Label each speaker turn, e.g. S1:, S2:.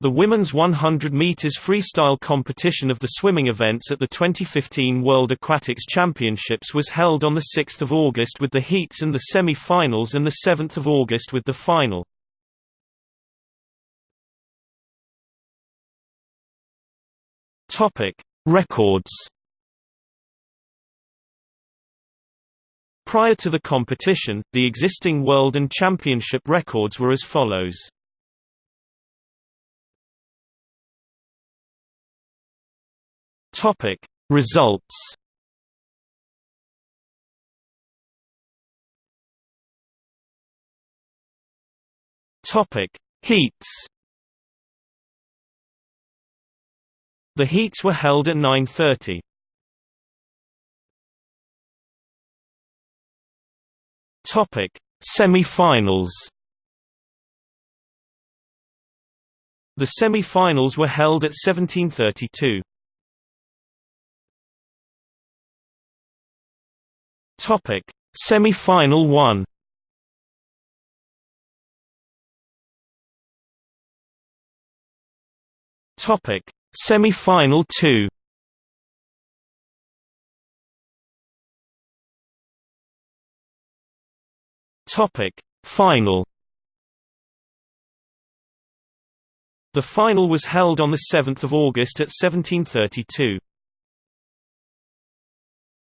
S1: The women's 100 meters freestyle competition of the swimming events at the 2015 World Aquatics Championships was held on the 6th of August with the heats and the semi-finals and the 7th of August with the final. Topic: Records. Prior to the competition, the existing world and championship records were as follows. Topic: Results. Topic: Heats. The heats were held at 9.30. Topic: Semi-finals. The semi-finals were held at 1732. Topic: Semi-final 1. Topic: Semi-final 2 Topic Final. The final was held on the 7th of August at 1732